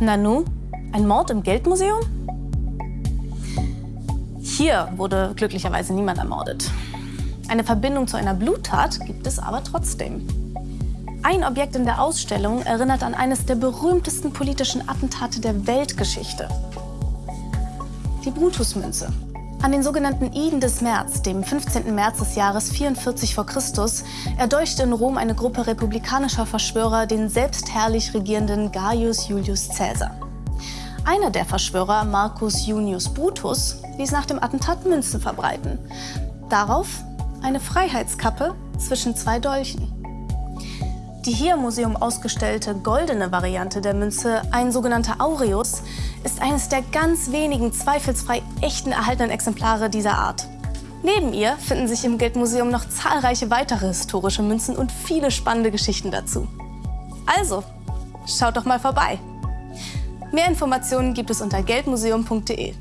Nanu, ein Mord im Geldmuseum? Hier wurde glücklicherweise niemand ermordet. Eine Verbindung zu einer Bluttat gibt es aber trotzdem. Ein Objekt in der Ausstellung erinnert an eines der berühmtesten politischen Attentate der Weltgeschichte. Die Brutusmünze. An den sogenannten Iden des März, dem 15. März des Jahres 44 v. Chr., erdolchte in Rom eine Gruppe republikanischer Verschwörer den selbstherrlich regierenden Gaius Julius Caesar. Einer der Verschwörer, Marcus Junius Brutus, ließ nach dem Attentat Münzen verbreiten. Darauf eine Freiheitskappe zwischen zwei Dolchen. Die hier im Museum ausgestellte goldene Variante der Münze, ein sogenannter Aureus, ist eines der ganz wenigen zweifelsfrei echten erhaltenen Exemplare dieser Art. Neben ihr finden sich im Geldmuseum noch zahlreiche weitere historische Münzen und viele spannende Geschichten dazu. Also, schaut doch mal vorbei. Mehr Informationen gibt es unter geldmuseum.de.